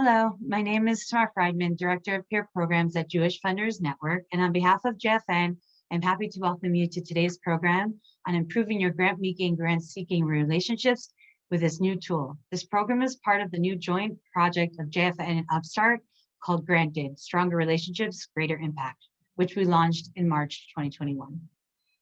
Hello, my name is Tamar Friedman, Director of Peer Programs at Jewish Funders Network, and on behalf of JFN, I'm happy to welcome you to today's program on improving your grant making, grant seeking relationships with this new tool. This program is part of the new joint project of JFN and Upstart called Granted, Stronger Relationships, Greater Impact, which we launched in March 2021.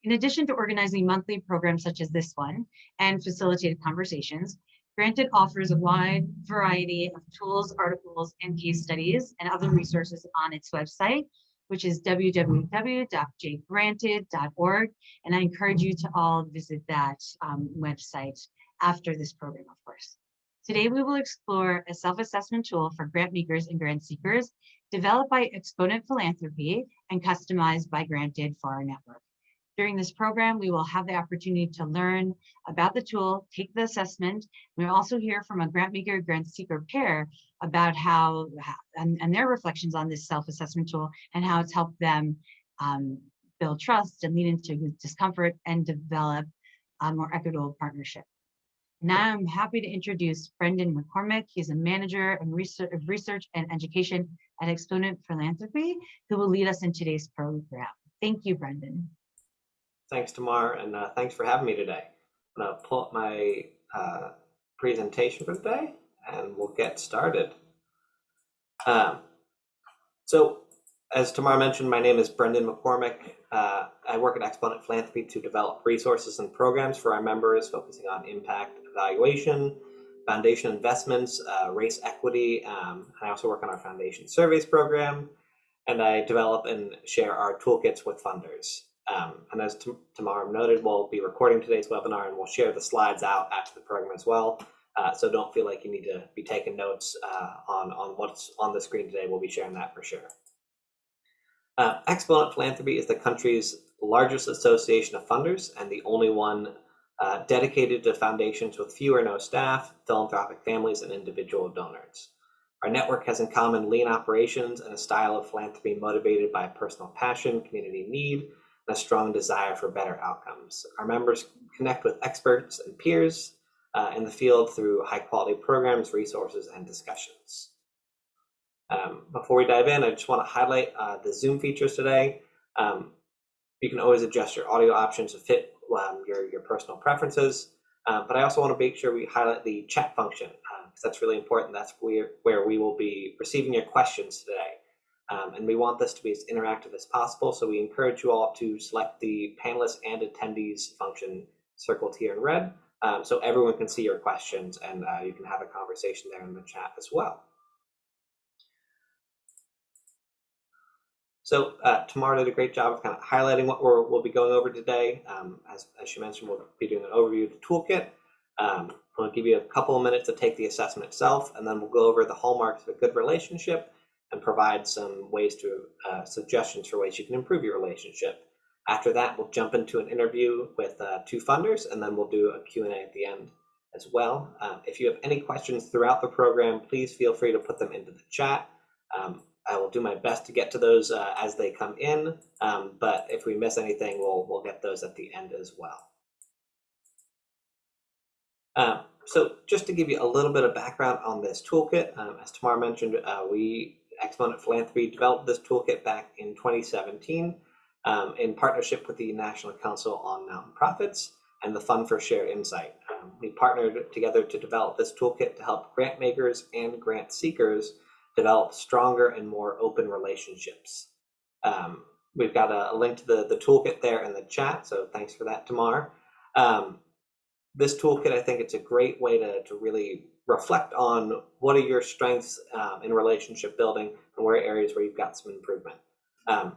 In addition to organizing monthly programs such as this one and facilitated conversations, Granted offers a wide variety of tools, articles, and case studies and other resources on its website, which is www.jgranted.org. And I encourage you to all visit that um, website after this program, of course. Today, we will explore a self-assessment tool for grant makers and grant seekers developed by Exponent Philanthropy and customized by Granted for our network. During this program, we will have the opportunity to learn about the tool, take the assessment. We'll also hear from a grant maker, grant seeker pair about how, and, and their reflections on this self-assessment tool and how it's helped them um, build trust and lead into discomfort and develop a more equitable partnership. Now I'm happy to introduce Brendan McCormick. He's a manager of research and education at Exponent Philanthropy, who will lead us in today's program. Thank you, Brendan. Thanks, Tamar, and uh, thanks for having me today. I'm going to pull up my uh, presentation for today, and we'll get started. Um, so, as Tamar mentioned, my name is Brendan McCormick. Uh, I work at Exponent Philanthropy to develop resources and programs for our members, focusing on impact evaluation, foundation investments, uh, race equity. Um, I also work on our foundation surveys program, and I develop and share our toolkits with funders. Um, and as Tamara noted, we'll be recording today's webinar and we'll share the slides out after the program as well. Uh, so don't feel like you need to be taking notes uh, on, on what's on the screen today. We'll be sharing that for sure. Uh, Exponent Philanthropy is the country's largest association of funders and the only one uh, dedicated to foundations with few or no staff, philanthropic families, and individual donors. Our network has in common lean operations and a style of philanthropy motivated by personal passion, community need, a strong desire for better outcomes. Our members connect with experts and peers uh, in the field through high quality programs, resources, and discussions. Um, before we dive in, I just want to highlight uh, the Zoom features today. Um, you can always adjust your audio options to fit um, your, your personal preferences, uh, but I also want to make sure we highlight the chat function because uh, that's really important. That's where, where we will be receiving your questions today. Um, and we want this to be as interactive as possible. So we encourage you all to select the panelists and attendees function circled here in red. Um, so everyone can see your questions and uh, you can have a conversation there in the chat as well. So uh, Tamara did a great job of kind of highlighting what we will be going over today. Um, as, as she mentioned, we'll be doing an overview of the toolkit. Um, we'll give you a couple of minutes to take the assessment itself, and then we'll go over the hallmarks of a good relationship and provide some ways to uh, suggestions for ways you can improve your relationship. After that, we'll jump into an interview with uh, two funders, and then we'll do a Q&A at the end as well. Um, if you have any questions throughout the program, please feel free to put them into the chat. Um, I will do my best to get to those uh, as they come in, um, but if we miss anything, we'll, we'll get those at the end as well. Uh, so just to give you a little bit of background on this toolkit, um, as Tamar mentioned, uh, Exponent Philanthropy developed this toolkit back in 2017 um, in partnership with the National Council on Nonprofits and the Fund for Shared Insight. Um, we partnered together to develop this toolkit to help grant makers and grant seekers develop stronger and more open relationships. Um, we've got a, a, link to the, the toolkit there in the chat, so thanks for that, Tamar. Um, this toolkit, I think it's a great way to, to really reflect on what are your strengths um, in relationship building and where are areas where you've got some improvement. Um,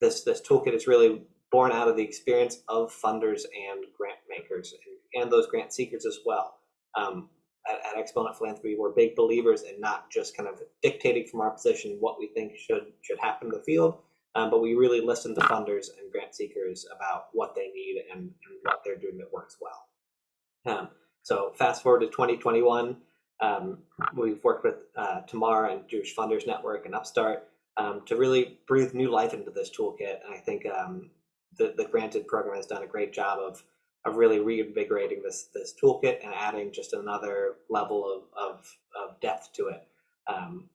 this, this toolkit is really born out of the experience of funders and grant makers and, those grant seekers as well. Um, at, at, Exponent Philanthropy, we're big believers in not just kind of dictating from our position what we think should should happen in the field, um, but we really listen to funders and grant seekers about what they need and, and what they're doing that works well. Um, so fast forward to 2021, um, we've worked with uh, Tamar and Jewish Funders Network and Upstart um, to really breathe new life into this toolkit. And I think um, the, the Granted program has done a great job of, of really reinvigorating this, this toolkit and adding just another level of, of, of depth to it. Um,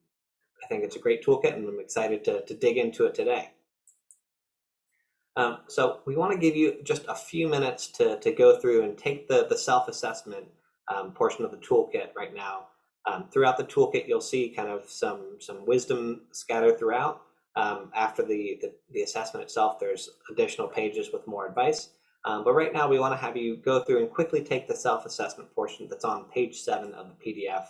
I think it's a great toolkit and I'm excited to, to dig into it today. Um, so we want to give you just a few minutes to, to go through and take the, the self-assessment um, portion of the toolkit right now. Um, throughout the toolkit, you'll see kind of some, some wisdom scattered throughout. Um, after the, the, the, assessment itself, there's additional pages with more advice. Um, but right now, we want to have you go through and quickly take the self-assessment portion that's on page seven of the PDF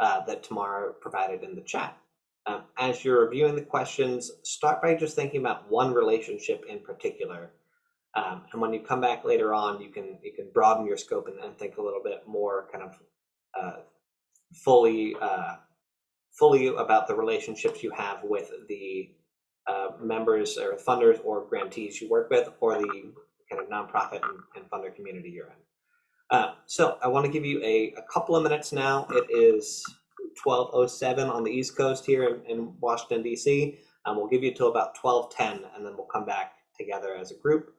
uh, that Tamara provided in the chat. Um, as you're reviewing the questions, start by just thinking about one relationship in particular. Um, and when you come back later on, you can you can broaden your scope and, and think a little bit more kind of uh, fully uh, fully about the relationships you have with the uh, members or funders or grantees you work with or the kind of nonprofit and, and funder community you're in. Uh, so I want to give you a, a couple of minutes now. It is 1207 on the East Coast here in, in Washington, D.C. Um, we'll give you till about 1210, and then we'll come back together as a group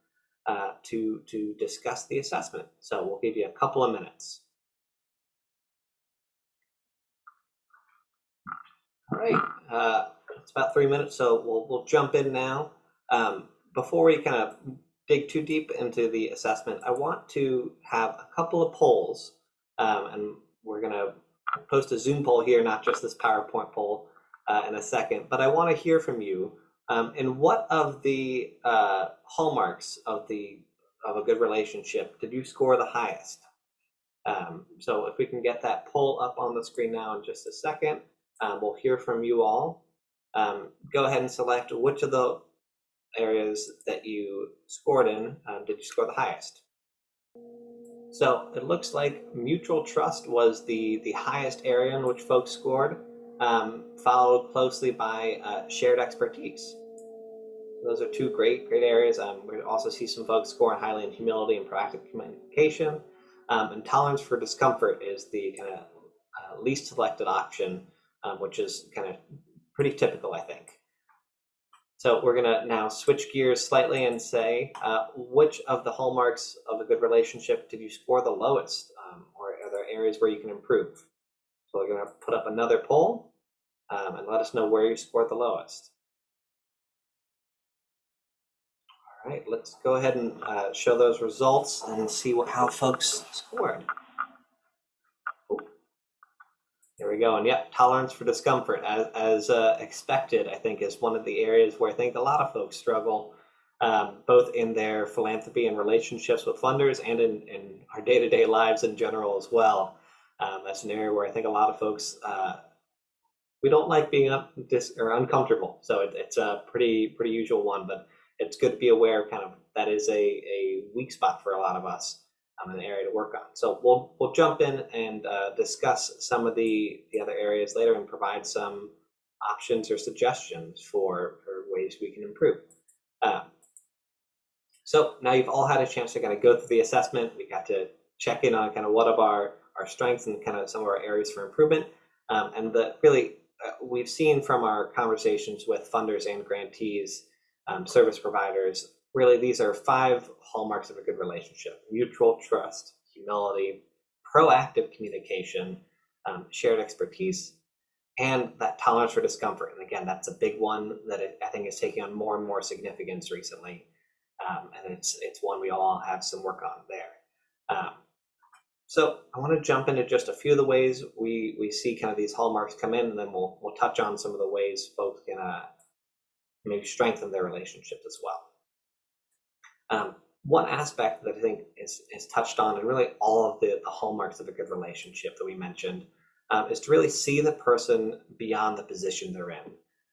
uh, to, to discuss the assessment. So we'll give you a couple of minutes. All right, uh, it's about three minutes, so we'll, we'll jump in now. Um, before we kind of dig too deep into the assessment, I want to have a couple of polls, um, and we're going to post a Zoom poll here, not just this PowerPoint poll uh, in a second, but I want to hear from you. Um, and what of the uh, hallmarks of the of a good relationship did you score the highest? Um, so if we can get that poll up on the screen now in just a second, um, we'll hear from you all. Um, go ahead and select which of the areas that you scored in um, did you score the highest. So it looks like mutual trust was the, the highest area in which folks scored, um, followed closely by uh, shared expertise. Those are two great, great areas. Um, we also see some folks scoring highly in humility and proactive communication. Um, and tolerance for discomfort is the kind of uh, least selected option, um, which is kind of pretty typical, I think. So we're going to now switch gears slightly and say, uh, which of the hallmarks of a good relationship did you score the lowest? Um, or are there areas where you can improve? So we're going to put up another poll um, and let us know where you scored the lowest. All right, let's go ahead and uh, show those results and see what, how folks scored. There we go. And yep, tolerance for discomfort, as, as uh, expected, I think is one of the areas where I think a lot of folks struggle, um, both in their philanthropy and relationships with funders and in, in our day-to-day lives in general as well. Um, that's an area where I think a lot of folks, uh, we don't like being up dis or uncomfortable. So it, it's a pretty, pretty usual one, but it's good to be aware kind of that is a, a weak spot for a lot of us um, an area to work on. So we'll we'll jump in and uh, discuss some of the the other areas later and provide some options or suggestions for for ways we can improve. Um, so now you've all had a chance to kind of go through the assessment. We got to check in on kind of what of our our strengths and kind of some of our areas for improvement. Um, and the really uh, we've seen from our conversations with funders and grantees, um, service providers, really these are five hallmarks of a good relationship. Mutual trust humility proactive communication um, shared expertise and that tolerance for discomfort. And again that's a big one that i think is taking on more and more significance recently. Um, and it's it's one we all have some work on there. Um, so i want to jump into just a few of the ways we we see kind of these hallmarks come in and then we'll we'll touch on some of the ways folks can uh, maybe strengthen their relationships as well um, one aspect that I think is, is touched on, and really all of the, the hallmarks of a good relationship that we mentioned, um, is to really see the person beyond the position they're in.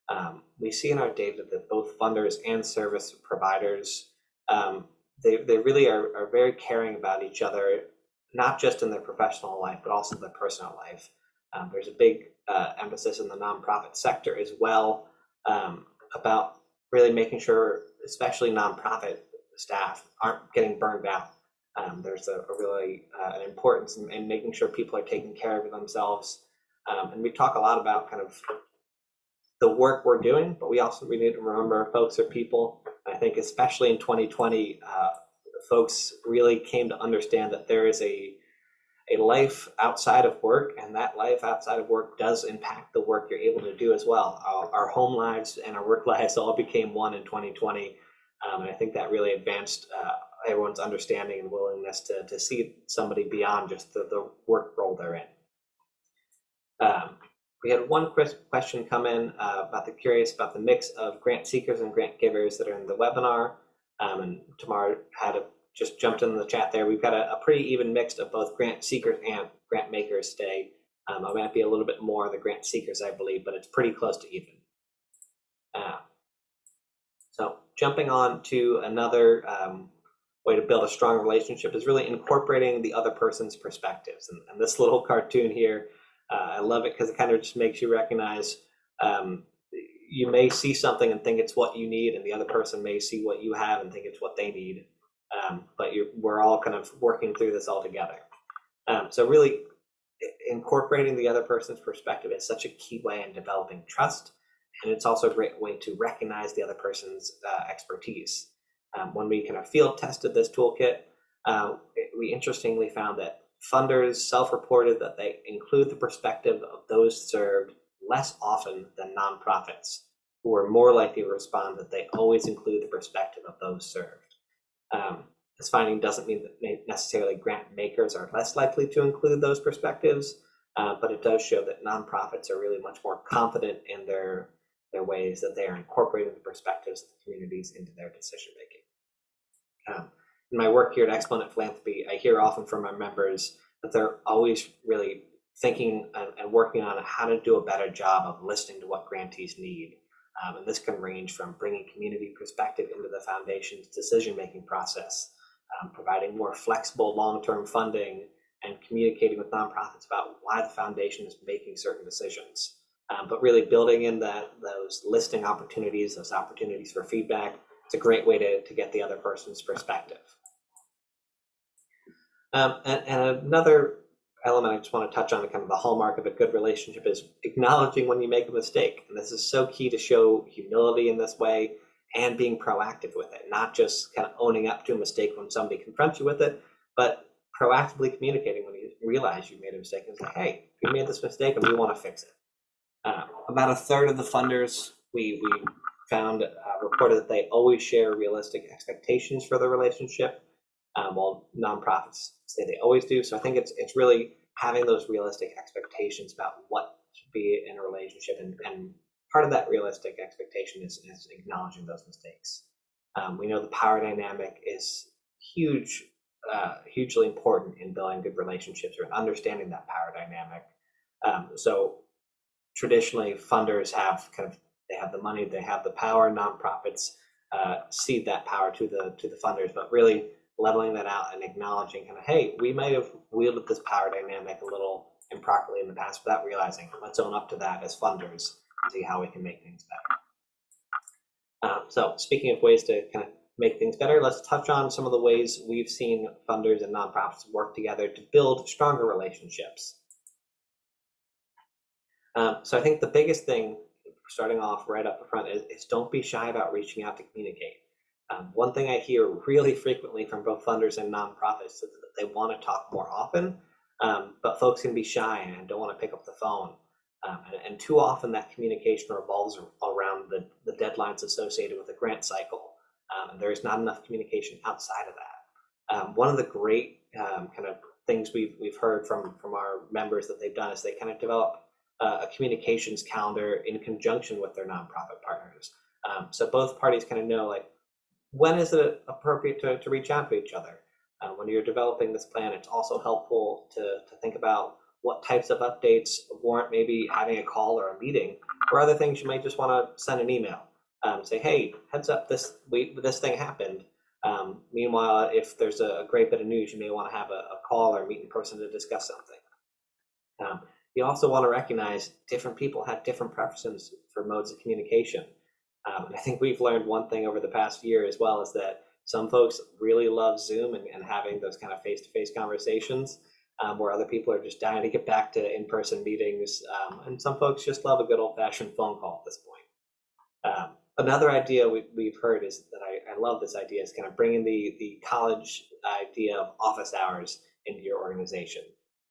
Um, we see in our data that both funders and service providers, um, they, they really are, are very caring about each other, not just in their professional life, but also their personal life. Um, there's a big uh, emphasis in the nonprofit sector as well um, about really making sure, especially nonprofit staff aren't getting burned out. Um, there's a, a really uh, an importance in, in, making sure people are taking care of themselves. Um, and we talk a lot about kind of the work we're doing, but we also we need to remember folks are people. I think especially in 2020, uh, folks really came to understand that there is a a life outside of work, and that life outside of work does impact the work you're able to do as well. Our, our home lives and our work lives all became one in 2020, um, and I think that really advanced uh, everyone's understanding and willingness to, to see somebody beyond just the, the work role they're in. Um, we had one ques- question come in uh, about the curious about the mix of grant seekers and grant givers that are in the webinar. Um, and Tamar had a, just jumped in the chat there. We've got a, a pretty even mix of both grant seekers and grant makers today. Um, I might be a little bit more of the grant seekers, I believe, but it's pretty close to even. Uh, so jumping on to another um, way to build a strong relationship is really incorporating the other person's perspectives. And, and this little cartoon here, uh, I love it because it kind of just makes you recognize um, you may see something and think it's what you need, and the other person may see what you have and think it's what they need. Um, but we're all kind of working through this all together. Um, so really incorporating the other person's perspective is such a key way in developing trust. And it's also a great way to recognize the other person's uh, expertise. Um, when we kind of field tested this toolkit, uh, it- we interestingly found that funders self-reported that they include the perspective of those served less often than nonprofits, who were more likely to respond that they always include the perspective of those served. Um, this finding doesn't mean that necessarily grant makers are less likely to include those perspectives, uh, but it does show that nonprofits are really much more confident in their their ways that they are incorporating the perspectives of the communities into their decision making. Um, in my work here at Exponent Philanthropy, I hear often from our members that they're always really thinking and, and working on how to do a better job of listening to what grantees need. Um, and this can range from bringing community perspective into the foundation's decision making process, um, providing more flexible long term funding, and communicating with nonprofits about why the foundation is making certain decisions. Um, but really building in that those listing opportunities, those opportunities for feedback, it's a great way to, to get the other person's perspective. Um, and, and another element I just want to touch on, kind of the hallmark of a good relationship, is acknowledging when you make a mistake. And this is so key to show humility in this way and being proactive with it, not just kind of owning up to a mistake when somebody confronts you with it, but proactively communicating when you realize you made a mistake and say, hey, you made this mistake and we want to fix it. Uh, about a third of the funders we, we found uh, reported that they always share realistic expectations for the relationship, um, while nonprofits say they always do. So I think it's it's really having those realistic expectations about what should be in a relationship, and, and part of that realistic expectation is, is acknowledging those mistakes. Um, we know the power dynamic is huge, uh, hugely important in building good relationships or in understanding that power dynamic. Um, so traditionally funders have kind of they have the money they have the power nonprofits uh, cede that power to the to the funders but really leveling that out and acknowledging kind of hey we might have wielded this power dynamic a little improperly in the past without realizing let's own up to that as funders and see how we can make things better. Um, so speaking of ways to kind of make things better let's touch on some of the ways we've seen funders and nonprofits work together to build stronger relationships um, so I think the biggest thing, starting off right up front, is, is don't be shy about reaching out to communicate. Um, one thing I hear really frequently from both funders and nonprofits is that they want to talk more often, um, but folks can be shy and don't want to pick up the phone. Um, and, and, too often that communication revolves around the, the deadlines associated with the grant cycle. Um, and there is not enough communication outside of that. Um, one of the great kind of things we've, we've heard from, from our members that they've done is they kind of develop a communications calendar in conjunction with their nonprofit partners. Um, so both parties kind of know like when is it appropriate to, to reach out to each other. Uh, when you're developing this plan, it's also helpful to, to think about what types of updates warrant maybe having a call or a meeting, or other things you might just want to send an email. Um, say, hey, heads up, this we, this thing happened. Um, meanwhile, if there's a, a, great bit of news, you may want to have a, a, call or meet in person to discuss something. Um, you also want to recognize different people have different preferences for modes of communication. Um, I think we've learned one thing over the past year as well is that some folks really love Zoom and, and having those kind of face-to-face conversations, um, where other people are just dying to get back to in-person meetings. Um, and some folks just love a good old-fashioned phone call at this point. Um, another idea we, we've heard is that I, I love this idea is kind of bringing the, the college idea of office hours into your organization.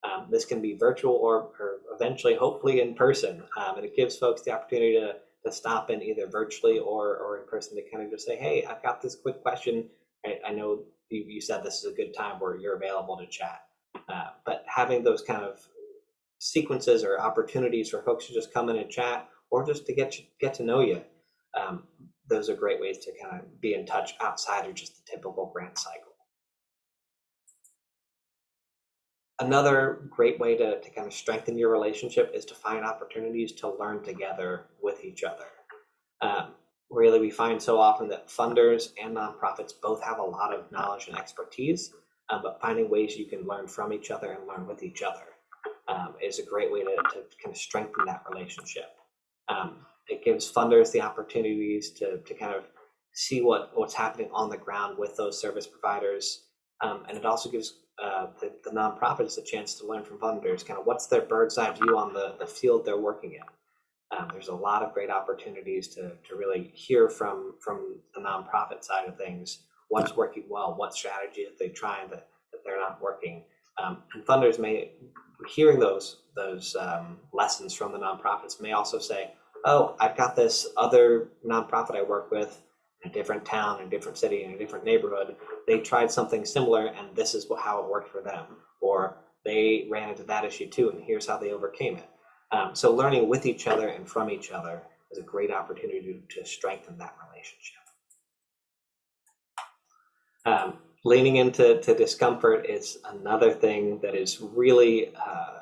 Um, this can be virtual or, or eventually, hopefully, in person. Um, and it gives folks the opportunity to, to stop in either virtually or, or in person to kind of just say, hey, I've got this quick question. I, I know you, you said this is a good time where you're available to chat. Uh, but having those kind of sequences or opportunities for folks to just come in and chat or just to get get to know you, um, those are great ways to kind of be in touch outside of just the typical grant cycle. Another great way to, to kind of strengthen your relationship is to find opportunities to learn together with each other. Um, really, we find so often that funders and nonprofits both have a lot of knowledge and expertise, um, but finding ways you can learn from each other and learn with each other um, is a great way to, to kind of strengthen that relationship. Um, it gives funders the opportunities to, to kind of see what, what's happening on the ground with those service providers. Um, and it also gives uh, the, the nonprofits a chance to learn from funders, kind of what's their bird's eye view on the, the field they're working in. Um, there's a lot of great opportunities to, to really hear from, from the nonprofit side of things, what's working well, what strategy are they trying that, that they're not working. Um, and funders may, hearing those, those um, lessons from the nonprofits may also say, oh, I've got this other nonprofit I work with a different town, a different city, in a different neighborhood. They tried something similar and this is how it worked for them. Or they ran into that issue too and here's how they overcame it. Um, so learning with each other and from each other is a great opportunity to, to strengthen that relationship. Um, leaning into to discomfort is another thing that is really uh,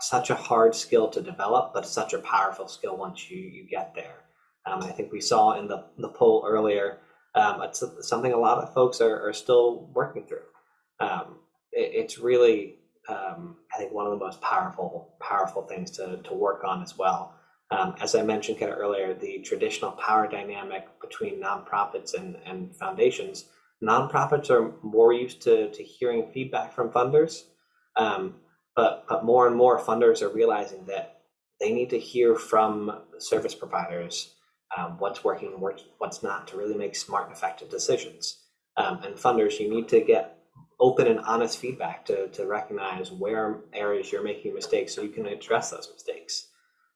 such a hard skill to develop, but such a powerful skill once you, you get there. Um, I think we saw in the, the poll earlier, um, it's something a lot of folks are, are still working through. Um, it, it's really, um, I think, one of the most powerful, powerful things to, to work on as well. Um, as I mentioned kind of earlier, the traditional power dynamic between nonprofits and, and foundations, nonprofits are more used to, to hearing feedback from funders. Um, but, but more and more funders are realizing that they need to hear from service providers um, what's working and what's not to really make smart and effective decisions. Um, and funders, you need to get open and honest feedback to, to recognize where areas you're making mistakes so you can address those mistakes.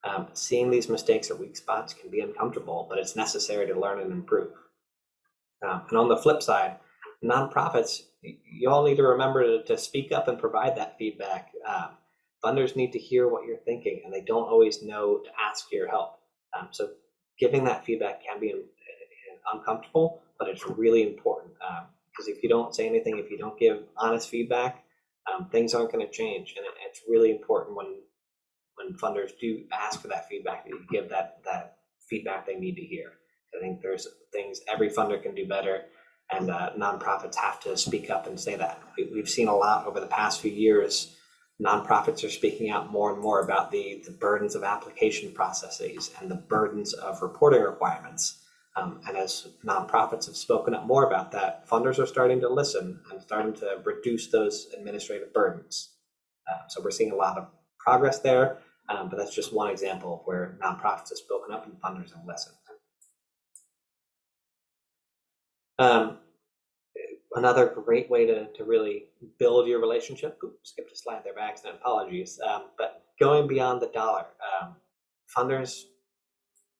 Um, seeing these mistakes or weak spots can be uncomfortable, but it's necessary to learn and improve. Um, and on the flip side, nonprofits, you all need to remember to, to speak up and provide that feedback. Um, funders need to hear what you're thinking, and they don't always know to ask for your help. Um, so giving that feedback can be uncomfortable, but it's really important because um, if you don't say anything, if you don't give honest feedback, um, things aren't going to change, and it, it's really important when when funders do ask for that feedback that you give that that feedback they need to hear. I think there's things every funder can do better and uh, nonprofits have to speak up and say that. We, have seen a lot over the past few years. Nonprofits are speaking out more and more about the, the burdens of application processes and the burdens of reporting requirements. Um, and as nonprofits have spoken up more about that, funders are starting to listen and starting to reduce those administrative burdens. Uh, so we're seeing a lot of progress there, um, but that's just one example of where nonprofits have spoken up and funders have listened. Um, another great way to, to really build your relationship, oops, skipped a slide there by accident, apologies, um, but going beyond the dollar. Um, funders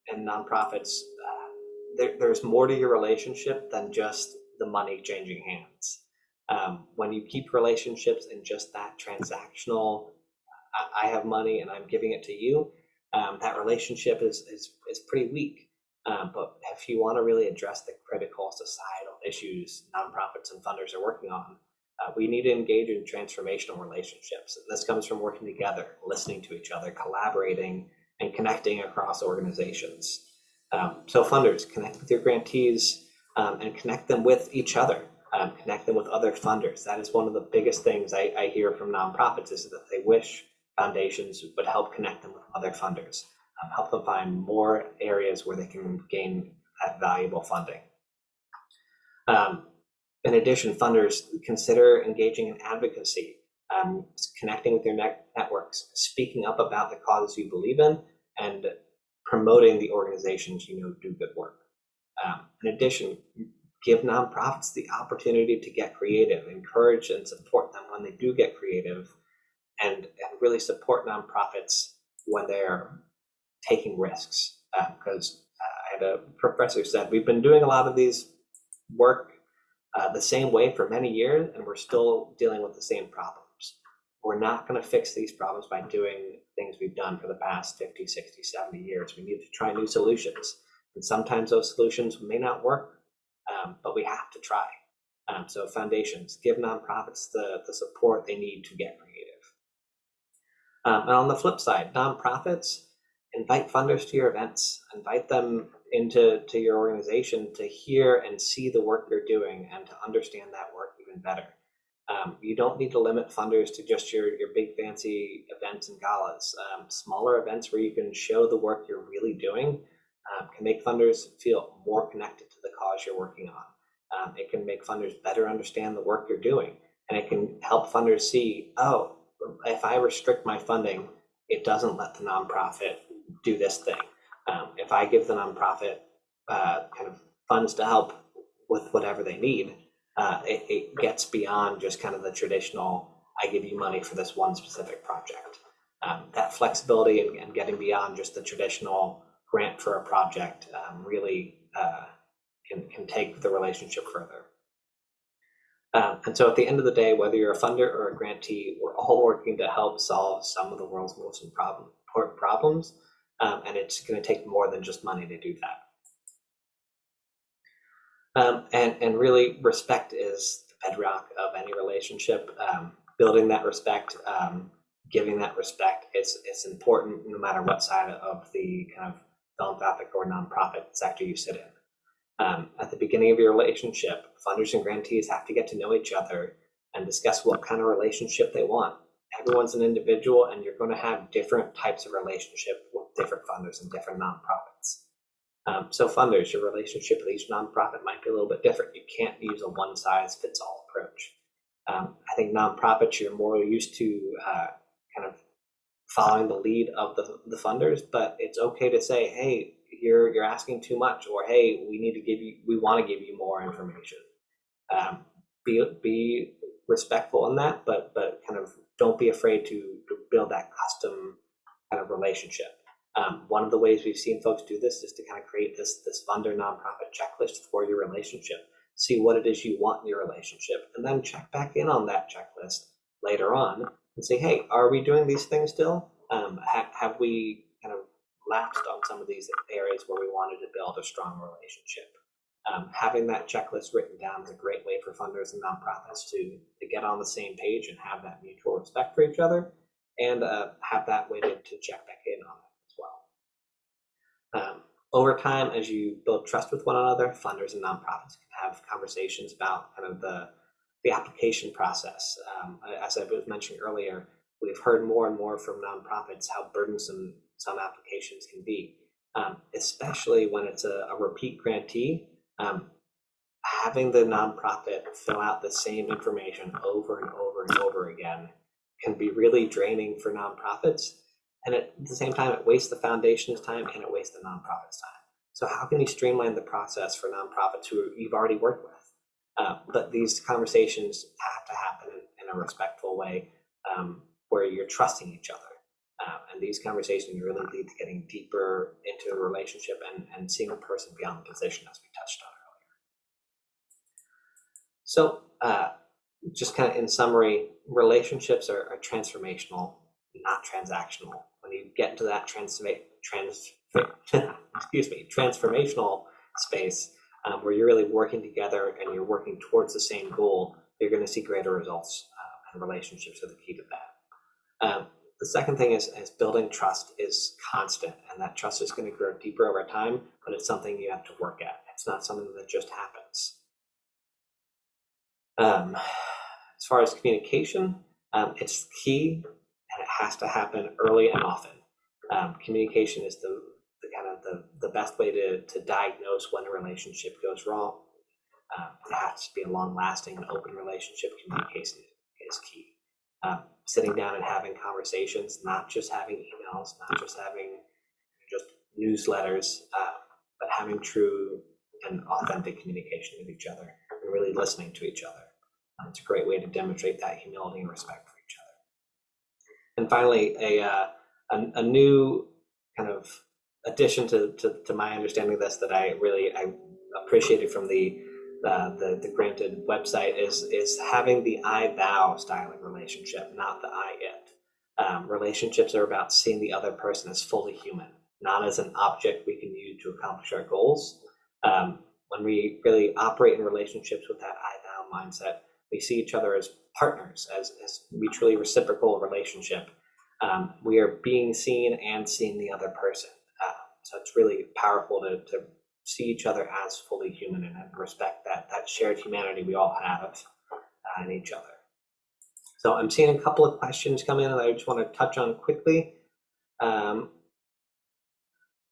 and nonprofits, uh, there, there's more to your relationship than just the money changing hands. Um, when you keep relationships in just that transactional, I, I have money and I'm giving it to you, um, that relationship is, is, is pretty weak. Um, but if you want to really address the critical societal issues nonprofits and funders are working on, uh, we need to engage in transformational relationships. And this comes from working together, listening to each other, collaborating, and connecting across organizations. Um, so funders, connect with your grantees um, and connect them with each other. Um, connect them with other funders. That is one of the biggest things I, I hear from nonprofits is that they wish foundations would help connect them with other funders um, help them find more areas where they can gain that valuable funding. Um, in addition, funders consider engaging in advocacy, um, connecting with your net networks, speaking up about the causes you believe in, and promoting the organizations you know do good work. Um, in addition, give nonprofits the opportunity to get creative, encourage and support them when they do get creative, and, and really support nonprofits when they're taking risks. Because I had a professor said, we've been doing a lot of these work uh, the same way for many years, and we're still dealing with the same problems. We're not going to fix these problems by doing things we've done for the past 50, 60, 70 years. We need to try new solutions. And sometimes those solutions may not work, um, but we have to try. Um, so foundations, give nonprofits the, the support they need to get creative. Um, and on the flip side, nonprofits, invite funders to your events, invite them into to your organization to hear and see the work you're doing and to understand that work even better. Um, you don't need to limit funders to just your, your big fancy events and galas. Um, smaller events where you can show the work you're really doing um, can make funders feel more connected to the cause you're working on. Um, it can make funders better understand the work you're doing. And it can help funders see, oh, if I restrict my funding, it doesn't let the nonprofit do this thing. Um, if I give the nonprofit uh, kind of funds to help with whatever they need, uh, it, it, gets beyond just kind of the traditional, I give you money for this one specific project. Um, that flexibility and, and, getting beyond just the traditional grant for a project um, really uh, can, can take the relationship further. Um, and so at the end of the day, whether you're a funder or a grantee, we're all working to help solve some of the world's most important problems. Um, and it's going to take more than just money to do that. Um, and, and really, respect is the bedrock of any relationship. Um, building that respect, um, giving that respect, it's, it's important no matter what side of the kind of philanthropic or nonprofit sector you sit in. Um, at the beginning of your relationship, funders and grantees have to get to know each other and discuss what kind of relationship they want. Everyone's an individual, and you're going to have different types of relationship with different funders and different nonprofits. Um, so, funders, your relationship with each nonprofit might be a little bit different. You can't use a one size fits all approach. Um, I think nonprofits, you're more used to uh, kind of following the lead of the, the funders, but it's okay to say, hey, you're you're asking too much, or hey, we need to give you, we want to give you more information. Um, be be respectful in that, but but kind of don't be afraid to, build that custom kind of relationship. Um, one of the ways we've seen folks do this is to kind of create this this funder nonprofit checklist for your relationship. See what it is you want in your relationship, and then check back in on that checklist later on and say, hey, are we doing these things still? Um, ha have we kind of lapsed on some of these areas where we wanted to build a strong relationship. Um, having that checklist written down is a great way for funders and nonprofits to, to get on the same page and have that mutual respect for each other and uh, have that way to, to check back in on it as well. Um, over time, as you build trust with one another, funders and nonprofits can have conversations about kind of the, the application process. Um, as I was mentioning earlier, we've heard more and more from nonprofits how burdensome some applications can be, um, especially when it's a, a repeat grantee. Um, having the nonprofit fill out the same information over and over and over again can be really draining for nonprofits. And at the same time, it wastes the foundation's time and it wastes the nonprofit's time. So how can you streamline the process for nonprofits who you've already worked with? Uh, but these conversations have to happen in, a respectful way um, where you're trusting each other. Um, and these conversations really lead to getting deeper into a relationship and, and seeing a person beyond the position, as we touched on. So, uh, just kind of in summary, relationships are, are, transformational, not transactional. When you get into that transforma- trans, excuse me, transformational space um, where you're really working together and you're working towards the same goal, you're going to see greater results, uh, and relationships are the key to that. Um, the second thing is, is building trust is constant, and that trust is going to grow deeper over time, but it's something you have to work at. It's not something that just happens. Um, as far as communication, um, it's key, and it has to happen early and often. Um, communication is the, the kind of the, the best way to, to diagnose when a relationship goes wrong. Um, it has to be a long-lasting and open relationship. Communication is key um, sitting down and having conversations, not just having emails, not just having just newsletters, uh, but having true and authentic communication with each other and really listening to each other. Um, it's a great way to demonstrate that humility and respect for each other. And finally, a, uh, a, a new kind of addition to, to, to my understanding of this that I really I appreciated from the uh, the the granted website is is having the I thou styling relationship, not the I it. Um, relationships are about seeing the other person as fully human, not as an object we can use to accomplish our goals. Um, when we really operate in relationships with that I thou mindset, we see each other as partners, as, as mutually reciprocal relationship. Um, we are being seen and seeing the other person. Uh, so it's really powerful to, to see each other as fully human and respect that that shared humanity we all have uh, in each other. So I'm seeing a couple of questions come in that I just want to touch on quickly. Um,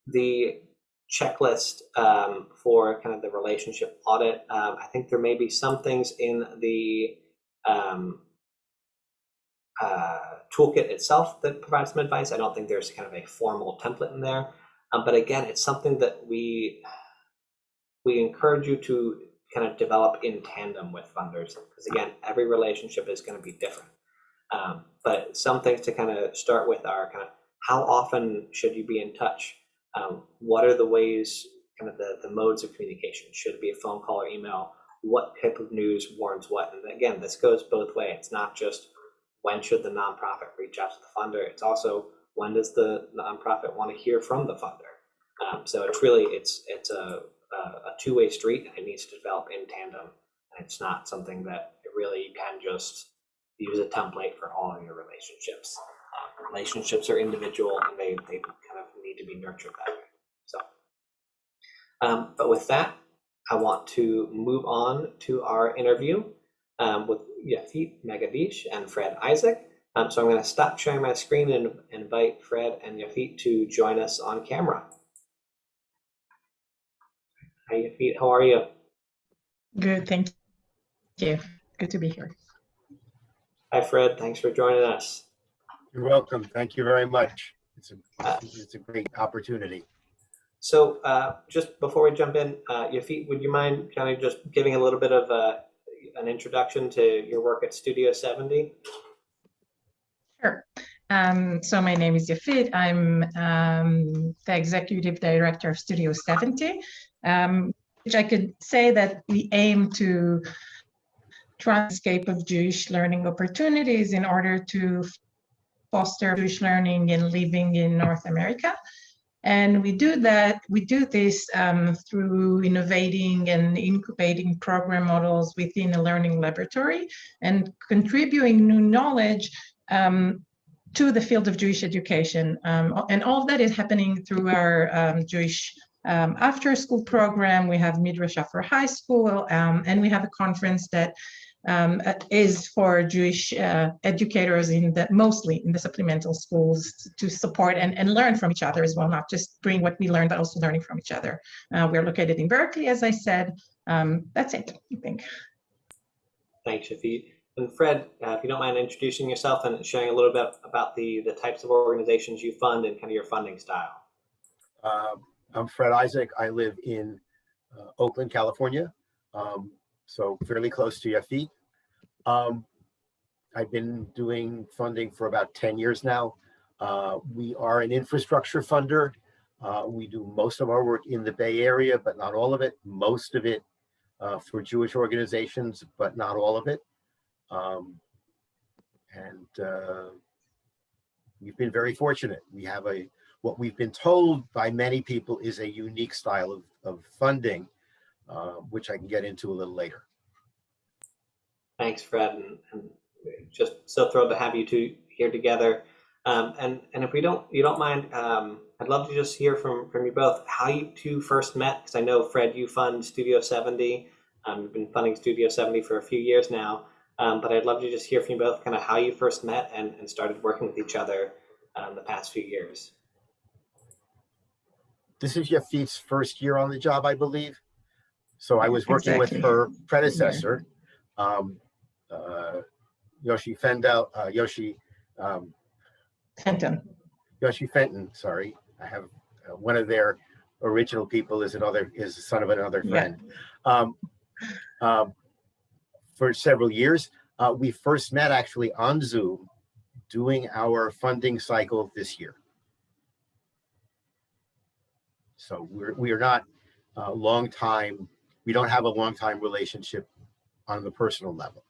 the checklist um, for kind of the relationship audit. Um, I think there may be some things in the um, uh, toolkit itself that provides some advice. I don't think there's kind of a formal template in there. Um, but again, it's something that we we encourage you to kind of develop in tandem with funders because again, every relationship is going to be different. Um, but some things to kind of start with are kind of how often should you be in touch? Um, what are the ways, kind of the, the modes of communication? Should it be a phone call or email? What type of news warrants what? And again, this goes both ways. It's not just when should the nonprofit reach out to the funder. It's also when does the nonprofit want to hear from the funder. Um, so it's really it's it's a a, a two-way street and it needs to develop in tandem. And it's not something that it really can just use a template for all of your relationships. Um, relationships are individual and they, they to be nurtured that way. So, um, but with that, I want to move on to our interview um, with Yafit Megadish and Fred Isaac. Um, so I'm going to stop sharing my screen and invite Fred and Yafit to join us on camera. Hi, Yafit. How are you? Good, thank you. Good to be here. Hi, Fred. Thanks for joining us. You're welcome. Thank you very much. It's Uh, a, it's a great opportunity. So uh, just before we jump in, uh, Yafit, would you mind kind of just giving a little bit of uh, an introduction to your work at Studio 70? Sure. Um, so my name is Yafit. I'm um, the executive director of Studio 70, um, which I could say that we aim to transcape of Jewish learning opportunities in order to foster Jewish learning and living in North America. And we do that, we do this um, through innovating and incubating program models within a learning laboratory and contributing new knowledge um, to the field of Jewish education. Um, and all of that is happening through our um, Jewish um, after school program. We have Midrasha for high school, um, and we have a conference that um, is for Jewish uh, educators in the mostly in the supplemental schools to support and, and learn from each other as well, not just bring what we learn, but also learning from each other. Uh, we're located in Berkeley, as I said. Um, that's it, I think. Thanks, Yafit. And Fred, uh, if you don't mind introducing yourself and sharing a little bit about the, the types of organizations you fund and kind of your funding style. Uh, I'm Fred Isaac. I live in uh, Oakland, California, um, so fairly close to Yafit. Um, I've been doing funding for about 10 years now. Uh, we are an infrastructure funder. Uh, we do most of our work in the Bay Area, but not all of it. Most of it uh, for Jewish organizations, but not all of it. Um, and uh, we've been very fortunate. We have a, what we've been told by many people is a unique style of, of funding, uh, which I can get into a little later. Thanks, Fred, and, and just so thrilled to have you two here together. Um, and and if we don't, you don't mind, um, I'd love to just hear from from you both how you two first met. Because I know Fred, you fund Studio 70. Um, you've been funding Studio 70 for a few years now. Um, but I'd love to just hear from you both kind of how you first met and, and started working with each other um, the past few years. This is Yafit's first year on the job, I believe. So I was working Exactly. with her predecessor, um, Yoshi Fendel, uh, Yoshi, um, Fenton. Yoshi Fenton, sorry. I have uh, one of their original people is another, is the son of another Yeah. friend. Um, um, for several years. Uh, we first met actually on Zoom doing our funding cycle this year. So we're, we are not a long time, we don't have a long time relationship on the personal level.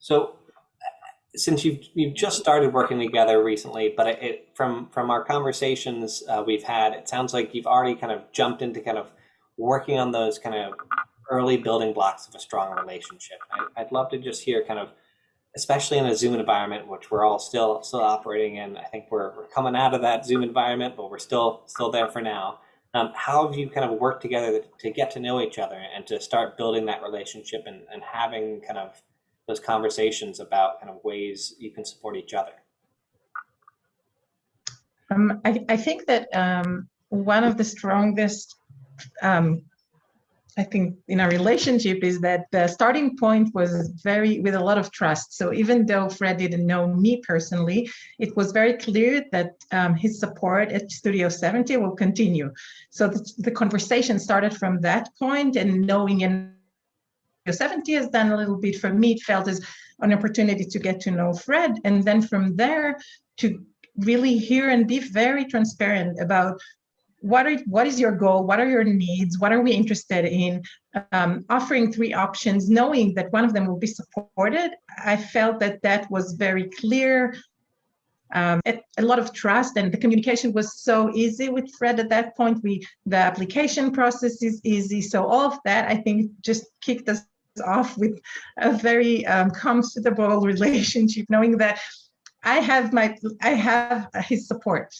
So, since you've you've just started working together recently, but it, it from from our conversations uh, we've had, it sounds like you've already kind of jumped into kind of working on those kind of early building blocks of a strong relationship. I, I'd love to just hear kind of, especially in a Zoom environment, which we're all still still operating in. I think we're we're coming out of that Zoom environment, but we're still still there for now. Um, how have you kind of worked together to get to know each other and to start building that relationship and, and having kind of those conversations about kind of ways you can support each other? Um, I, I think that um, one of the strongest, um, I think, in our relationship is that the starting point was very with a lot of trust. So even though Fred didn't know me personally, it was very clear that um, his support at Studio 70 will continue. So the, the conversation started from that point and knowing and 70 has done a little bit for me. It felt as an opportunity to get to know Fred. And then from there to really hear and be very transparent about what are what is your goal what are your needs what are we interested in um, offering three options knowing that one of them will be supported i felt that that was very clear um, a, a, lot of trust and the communication was so easy with fred at that point. We the application process is easy. So all of that i think just kicked us off with a very um, comfortable relationship knowing that i have my i have his support.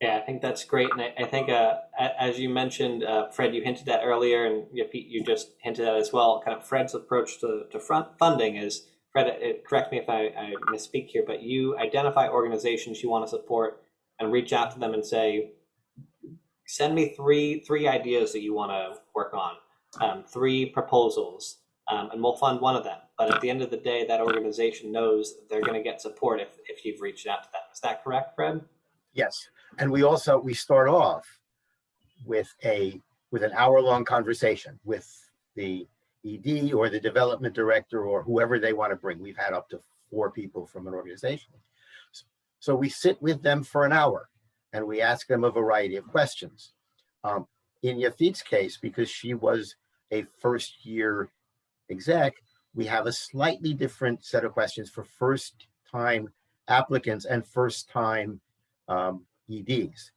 Yeah, I think that's great, and I, I think uh, as you mentioned, uh, Fred, you hinted that earlier, and Pete, you just hinted at as well. Kind of Fred's approach to, to front funding is Fred. It, correct me if I, I misspeak here, but you identify organizations you want to support and reach out to them and say, send me three three ideas that you want to work on, um, three proposals, um, and we'll fund one of them. But at the end of the day, that organization knows that they're going to get support if if you've reached out to them. Is that correct, Fred? Yes, and we also we start off with a with an hour long conversation with the ED or the development director or whoever they want to bring. We've had up to four people from an organization. So we sit with them for an hour and we ask them a variety of questions. Um, in Yafit's case, because she was a first year exec, we have a slightly different set of questions for first time applicants and first time um, EDs.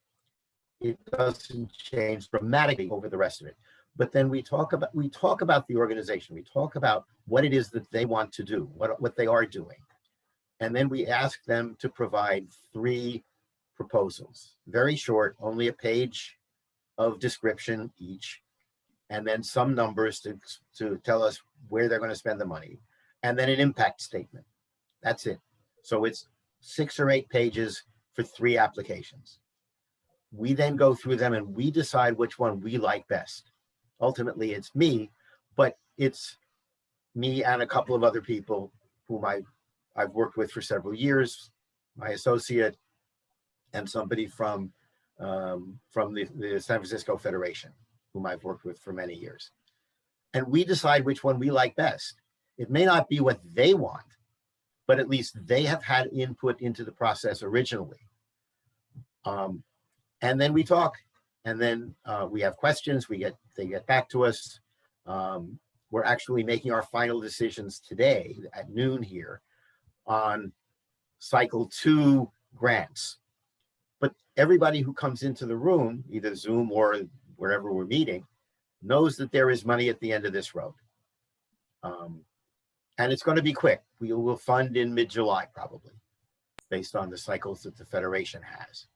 It doesn't change dramatically over the rest of it. But then we talk about we talk about the organization. We talk about what it is that they want to do, what, what they are doing. And then we ask them to provide three proposals, very short, only a page of description each, and then some numbers to, to tell us where they're going to spend the money, and then an impact statement. That's it. So it's six or eight pages for three applications. We then go through them and we decide which one we like best. Ultimately, it's me, but it's me and a couple of other people whom I, I've worked with for several years, my associate, and somebody from, um, from the, the San Francisco Federation, whom I've worked with for many years. And we decide which one we like best. It may not be what they want, but at least they have had input into the process originally. Um, and then we talk, and then uh, we have questions. We get they get back to us. Um, we're actually making our final decisions today at noon here on cycle two grants. But everybody who comes into the room, either Zoom or wherever we're meeting, knows that there is money at the end of this road. Um, and it's going to be quick. We will fund in mid-July probably, based on the cycles that the Federation has.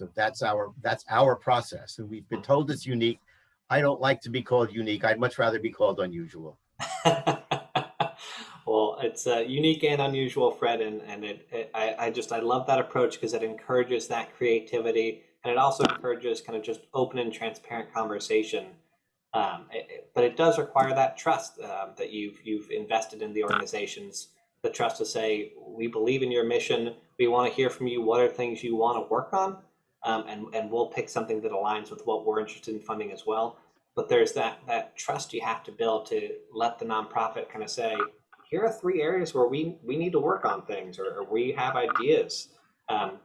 So that's our that's our process. And we've been told it's unique. I don't like to be called unique. I'd much rather be called unusual. well, it's uh, unique and unusual, Fred, and and it, it I, I just I love that approach because it encourages that creativity and it also encourages kind of just open and transparent conversation. Um, it, it, but it does require that trust um, that you've you've invested in the organizations. The trust to say we believe in your mission. We want to hear from you. What are things you want to work on? Um, and and we'll pick something that aligns with what we're interested in funding as well. but there's that that trust you have to build to let the nonprofit kind of say, here are three areas where we we need to work on things or, or we have ideas. Um,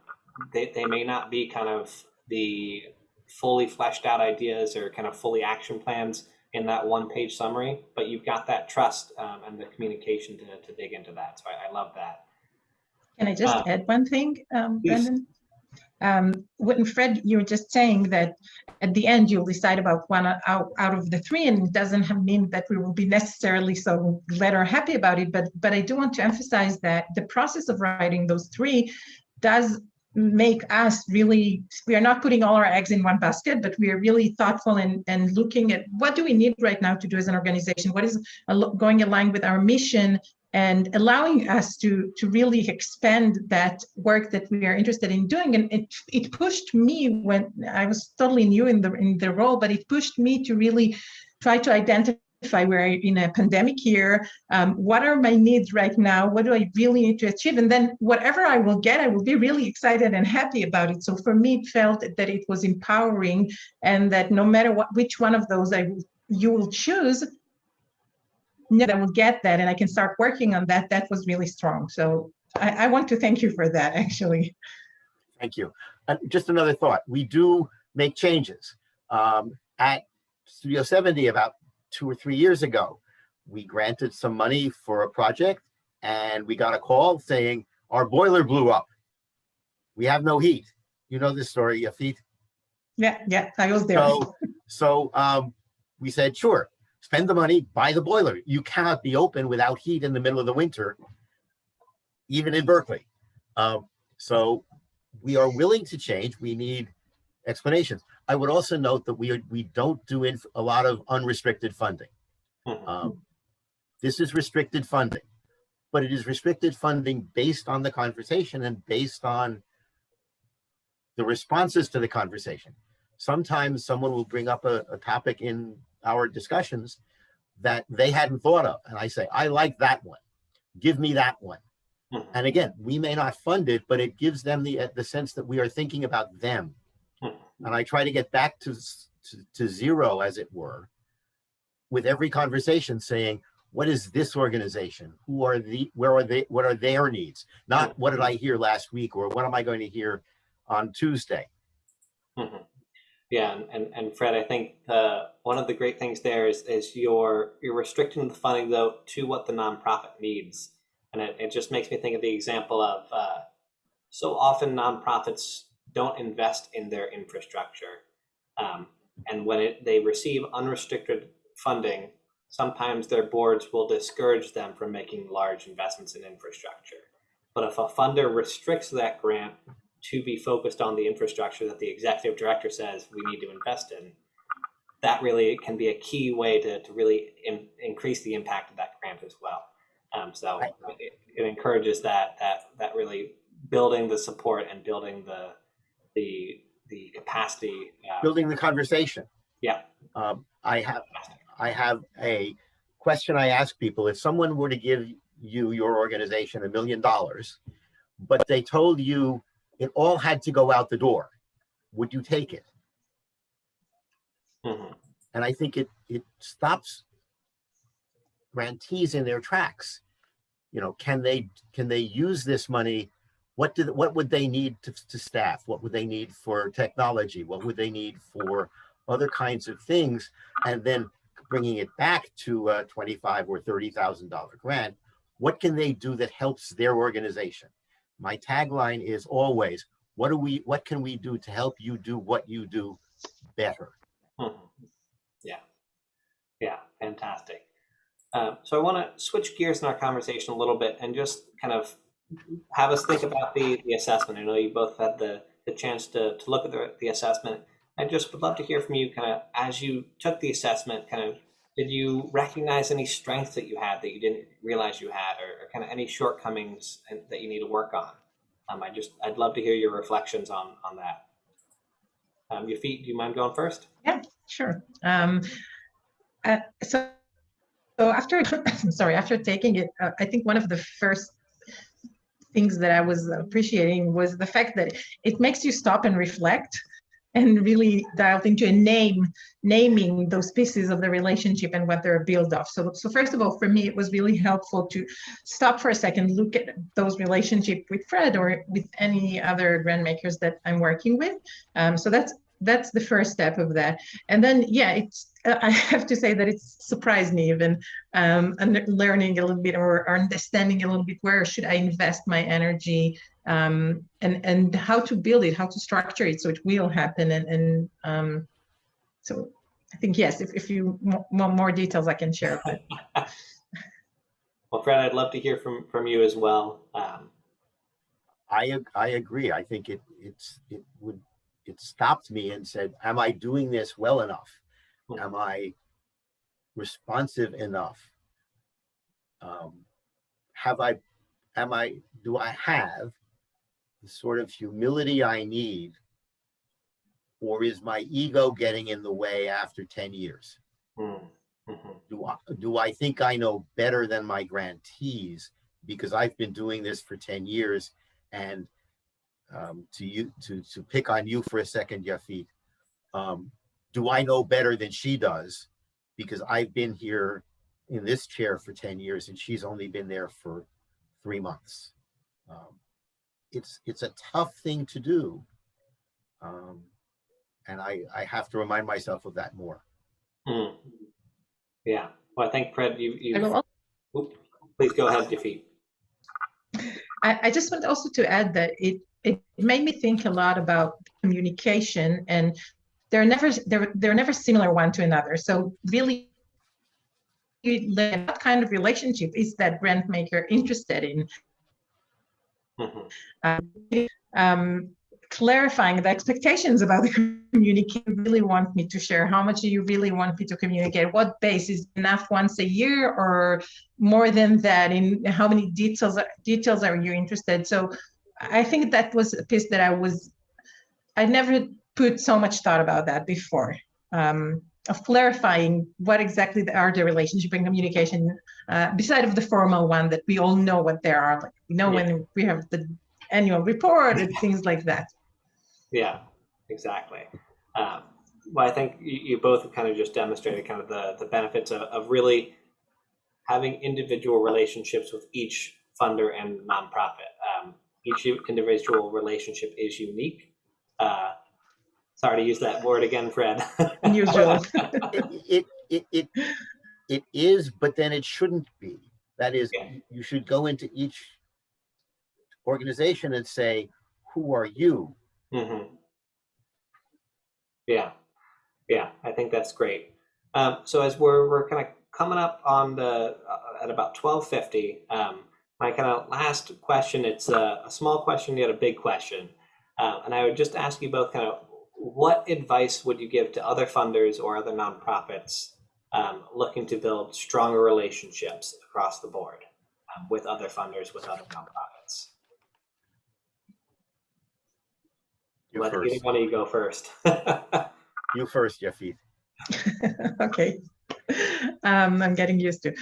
they they may not be kind of the fully fleshed out ideas or kind of fully action plans in that one page summary, but you've got that trust um, and the communication to, to dig into that. So I, I love that. Can I just Uh, add one thing, um. Brendan? Um, when Fred, you were just saying that at the end you'll decide about one out, out of the three, and it doesn't mean that we will be necessarily so glad or happy about it. But but I do want to emphasize that the process of writing those three does make us really we are not putting all our eggs in one basket but we are really thoughtful and and looking at what do we need right now to do as an organization what is going along with our mission and allowing us to to really expand that work that we are interested in doing. And it it pushed me when i was totally new in the in the role but it pushed me to really try to identify we're in a pandemic year um, what are my needs right now? What do i really need to achieve? And then whatever i will get i will be really excited and happy about it. So for me it felt that it was empowering and that no matter what which one of those i you will choose know that I will get that and I can start working on that, that was really strong. So I, I want to thank you for that, actually. Thank you. And just another thought, we do make changes. Um, at Studio 70 about two or three years ago, we granted some money for a project and we got a call saying our boiler blew up. We have no heat. You know this story, Yafit. Yeah, yeah, I was there. So, so um, we said, sure, spend the money, buy the boiler. You cannot be open without heat in the middle of the winter, even in Berkeley. Um, so we are willing to change. We need explanations. I would also note that we are, we don't do a lot of unrestricted funding. Mhm. Um, this is restricted funding, but it is restricted funding based on the conversation and based on the responses to the conversation. Sometimes someone will bring up a, a topic in our discussions that they hadn't thought of. And I say, I like that one. Give me that one. Mhm. And again, we may not fund it, but it gives them the, the sense that we are thinking about them. Mhm. And I try to get back to, to, to zero, as it were, with every conversation saying, what is this organization? Who are the, where are they, what are their needs? Not what did I hear last week or what am I going to hear on Tuesday? Yeah, and, and, and Fred, I think uh, one of the great things there is is you're you're restricting the funding though to what the nonprofit needs, and it, it just makes me think of the example of uh, so often nonprofits don't invest in their infrastructure, um, and when it, they receive unrestricted funding, sometimes their boards will discourage them from making large investments in infrastructure. But if a funder restricts that grant to be focused on the infrastructure that the executive director says we need to invest in, that really can be a key way to, to really in, increase the impact of that grant as well. Um, so Right. it, it encourages that that that really building the support and building the the the capacity. Uh, Building the conversation. yeah. Um, I have, I have a question I ask people. If someone were to give you, your organization, a million dollars, but they told you it all had to go out the door, would you take it? Mhm. And I think it, it stops grantees in their tracks. You know, can they, can they use this money? What did, what would they need to, to staff? What would they need for technology? What would they need for other kinds of things? And then bringing it back to a twenty-five or thirty thousand dollar grant, what can they do that helps their organization? My tagline is always, what do we, what can we do to help you do what you do better? Mhm. Yeah, yeah, fantastic. Um, so I want to switch gears in our conversation a little bit and just kind of have us think about the, the assessment. I know you both had the, the chance to, to look at the, the assessment. I just would love to hear from you kind of as you took the assessment, kind of did you recognize any strengths that you had that you didn't realize you had or, or kind of any shortcomings that you need to work on? Um, I just, I'd love to hear your reflections on, on that. Um, Yafit, do you mind going first? Yeah, sure. Um, uh, so, so after, sorry, after taking it, uh, I think one of the first things that I was appreciating was the fact that it makes you stop and reflect and really delved into a name, naming those pieces of the relationship and what they're built of. So, so first of all, for me, it was really helpful to stop for a second, look at those relationship with Fred or with any other grant makers that I'm working with. Um, so that's that's the first step of that. And then, yeah, it's uh, I have to say that it's surprised me even um, and learning a little bit or, or understanding a little bit where should I invest my energy um, and and how to build it, how to structure it so it will happen. And, and um, so I think yes, if, if you want more details, I can share. But Well, Fred, I'd love to hear from, from you as well. Um, I, I agree. I think it, it's, it would, it stopped me and said, am I doing this well enough? Hmm. Am I responsive enough? Um, have I, am I, do I have the sort of humility I need? Or is my ego getting in the way after ten years? hmm, mhm, do I, do I think I know better than my grantees because I've been doing this for 10 years and um, to you to to pick on you for a second, Yafit, um, do I know better than she does because I've been here in this chair for 10 years and she's only been there for three months. Um, it's it's a tough thing to do. Um, and I, I have to remind myself of that more. hmm. Yeah, well, I think Fred, you, you, al- Oop, please go ahead, Yafit. I, I just want also to add that it it made me think a lot about communication and they're never they're they're never similar one to another. So really what kind of relationship is that grant maker interested in? Mhm, um, clarifying the expectations about the communicate really want me to share how much do you really want me to communicate what base is enough once a year or more than that in how many details details are you interested so i think that was a piece that i was i never put so much thought about that before um, of clarifying what exactly are the relationship and communication uh, beside of the formal one that we all know what they are like we know when we have the annual report and things like that Yeah, exactly. Um, well, I think you, you both have kind of just demonstrated kind of the, the benefits of, of really having individual relationships with each funder and nonprofit. Um, each individual relationship is unique. Uh, sorry to use that word again, Fred. unusual it, it, it, it, it is, but then it shouldn't be. That is, Yeah. you should go into each organization and say, who are you? hmm Yeah, yeah, I think that's great. Um, so as we're we're kind of coming up on the uh, at about twelve fifty, um, my kind of last question. It's a, a small question yet a big question, uh, and I would just ask you both kind of what advice would you give to other funders or other nonprofits um, looking to build stronger relationships across the board um, with other funders with other nonprofits. You Let either first, one of you go first. you first, Yafit. okay um, i'm getting used to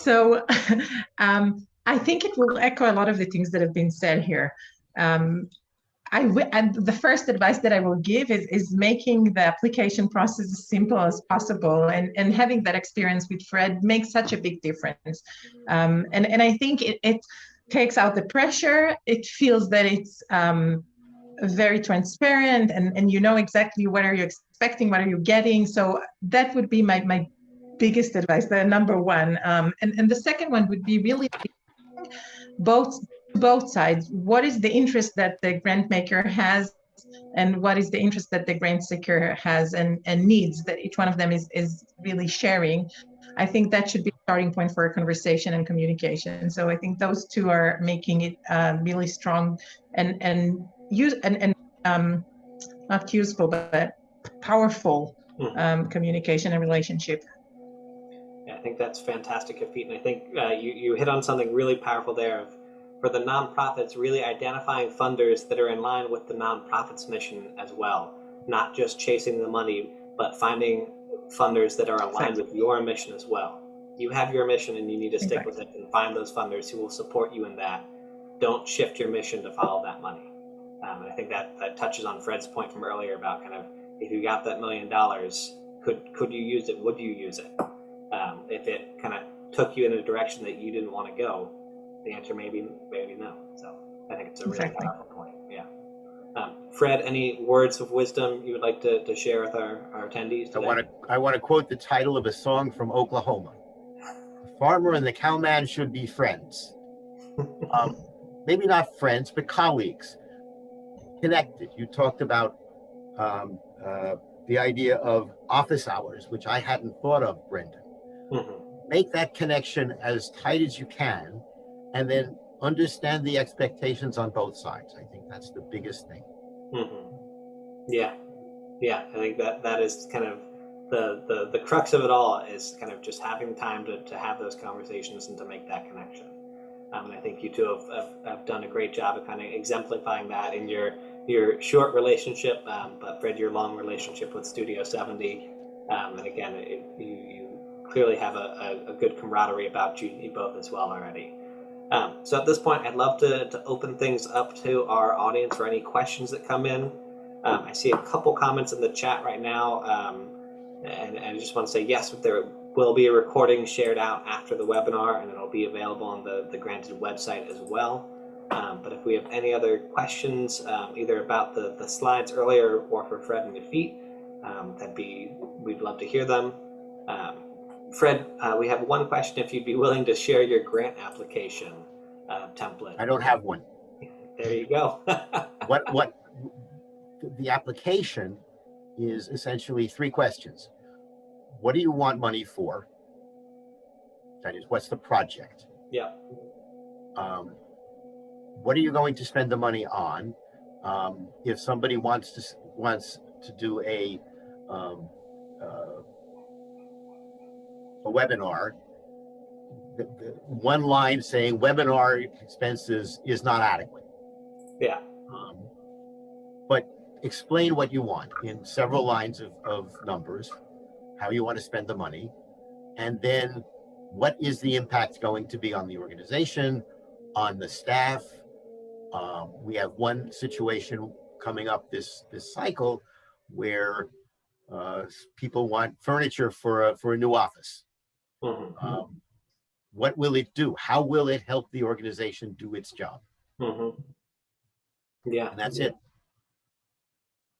so um, i think it will echo a lot of the things that have been said here um, I w- and the first advice that I will give is, is making the application process as simple as possible and, and having that experience with Fred makes such a big difference. Um, and, and I think it, it takes out the pressure. It feels that it's um, very transparent and, and you know exactly what are you expecting, what are you getting. So that would be my, my biggest advice, the number one. Um, and, and the second one would be really both both sides. What is the interest that the grant maker has and what is the interest that the grant seeker has and, and needs that each one of them is, is really sharing. I think that should be a starting point for a conversation and communication. So I think those two are making it uh, really strong and and use and, and um, not useful but powerful Mhm. um, communication and relationship. Think that's fantastic, Yafit, and I think uh, you you hit on something really powerful there. Of, for the nonprofits, really identifying funders that are in line with the nonprofit's mission as well, not just chasing the money, but finding funders that are aligned with your mission as well. You have your mission, and you need to stick with it, and find those funders who will support you in that. Don't shift your mission to follow that money. Um, and I think that that touches on Fred's point from earlier about kind of if you got that million dollars, could could you use it? Would you use it? If it kind of took you in a direction that you didn't want to go, the answer may be maybe no. So I think it's a really Exactly. powerful point. Yeah. Um, Fred, any words of wisdom you would like to, to share with our, our attendees today? I want to, I want to quote the title of a song from Oklahoma. The farmer and the cowman should be friends. Um, maybe not friends, but colleagues, connected. You talked about um, uh, the idea of office hours, which I hadn't thought of, Brendan. Mhm. Make that connection as tight as you can, and then understand the expectations on both sides. I think that's the biggest thing. hmm Yeah, yeah. I think that that is kind of the, the the crux of it all is kind of just having time to, to have those conversations and to make that connection. Um, and I think you two have, have, have done a great job of kind of exemplifying that in your your short relationship, um, but Fred, your long relationship with Studio 70. Um, and again, it, you, you clearly have a, a, a good camaraderie about you, both as well already. Um, so at this point, I'd love to, to open things up to our audience for any questions that come in. Um, I see a couple comments in the chat right now, um, and, and I just want to say yes, there will be a recording shared out after the webinar, and it'll be available on the, the Granted website as well. Um, but if we have any other questions, um, either about the, the slides earlier or for Fred and Yafit, um, that'd be we'd love to hear them. Fred, uh, we have one question. If you'd be willing to share your grant application uh, template. I don't have one. There you go. what what the application is essentially three questions what do you want money for that is what's the project yeah. um, what are you going to spend the money on um, if somebody wants to wants to do a um, uh, a webinar the, the one line saying webinar expenses is not adequate Yeah. um, but explain what you want in several lines of, of numbers, how you want to spend the money, and then what is the impact going to be on the organization, on the staff. Um, we have one situation coming up this this cycle where uh, people want furniture for a, for a new office. Mhm. Um, what will it do? How will it help the organization do its job? Mhm. Yeah. And that's it.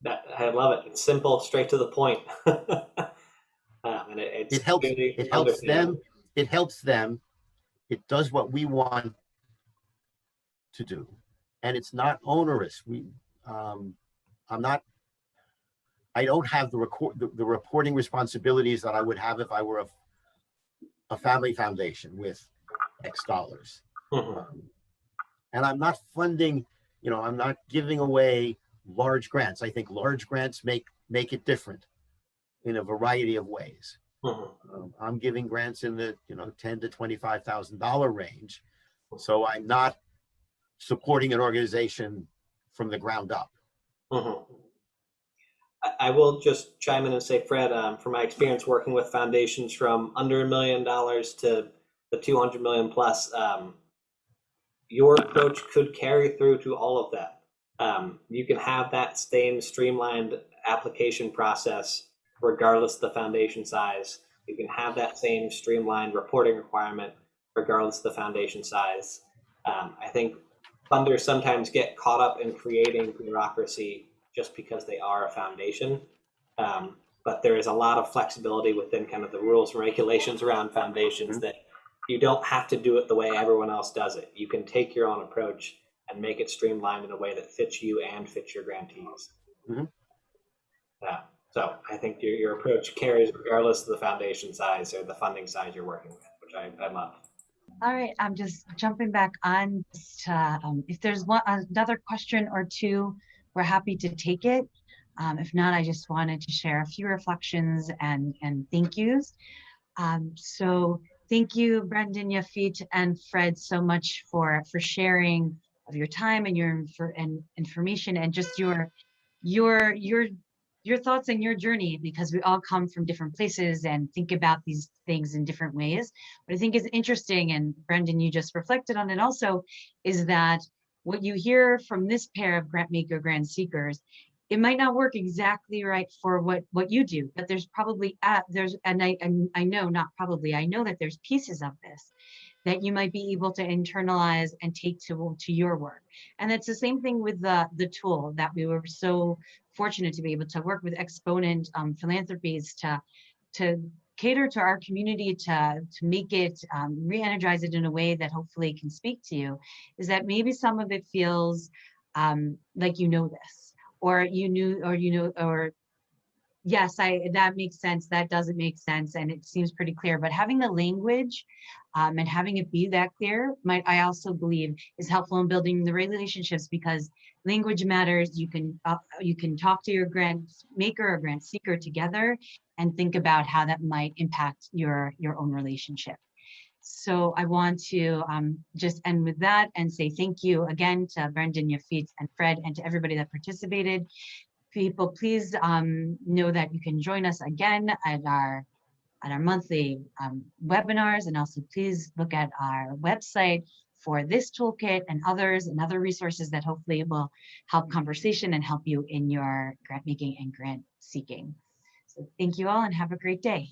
That, I love it. It's simple, straight to the point. um, and it, it's It helps- It helps them, it helps them, it does what we want to do. And it's not onerous. We, um, I'm not, I don't have the record, the, the reporting responsibilities that I would have if I were a, a family foundation with X dollars. Mhm. Um, And I'm not funding, you know, I'm not giving away large grants. I think large grants make, make it different in a variety of ways. Mhm. Um, I'm giving grants in the, you know, ten to twenty-five thousand dollar range. So I'm not supporting an organization from the ground up. Mhm. I, will just chime in and say, Fred, um, from my experience working with foundations from under a million dollars to the 200 million plus, um, your approach could carry through to all of that. Um, you can have that same streamlined application process regardless of the foundation size. You can have that same streamlined reporting requirement regardless of the foundation size. Um, I think funders sometimes get caught up in creating bureaucracy just because they are a foundation. Um, but there is a lot of flexibility within kind of the rules and regulations around foundations that you don't have to do it the way everyone else does it. You can take your own approach and make it streamlined in a way that fits you and fits your grantees. Mhm. Yeah. So I think your, your approach carries regardless of the foundation size or the funding size you're working with, which I, I love. All right, I'm just jumping back on. just, uh, um, If there's one, another question or two, we're happy to take it. Um, If not, I just wanted to share a few reflections and, and thank yous. Um, So thank you, Brendan, Yafit, and Fred so much for, for sharing of your time and your, infor- and information and just your, your, your, your thoughts and your journey, because we all come from different places and think about these things in different ways. What I think is interesting, and Brendan, you just reflected on it also, is that what you hear from this pair of grant maker grant seekers, it might not work exactly right for what what you do, but there's probably uh, there's and I and I know not probably I know that there's pieces of this that you might be able to internalize and take to to your work. And it's the same thing with the the tool that we were so fortunate to be able to work with Exponent um, Philanthropies to to cater to our community to to make it um, re-energize it in a way that hopefully can speak to you is that maybe some of it feels um, like you know this or you knew or you know or yes i that makes sense that doesn't make sense and it seems pretty clear but having the language um, and having it be that clear might i also believe is helpful in building the relationships because language matters. You can uh, you can talk to your grant maker or grant seeker together and think about how that might impact your your own relationship. So I want to um, just end with that and say thank you again to Brendan, Yafit, and Fred, and to everybody that participated. People, please um, know that you can join us again at our at our monthly um, webinars, and also please look at our website for this toolkit and others and other resources that hopefully will help conversation and help you in your grant making and grant seeking. So thank you all and have a great day.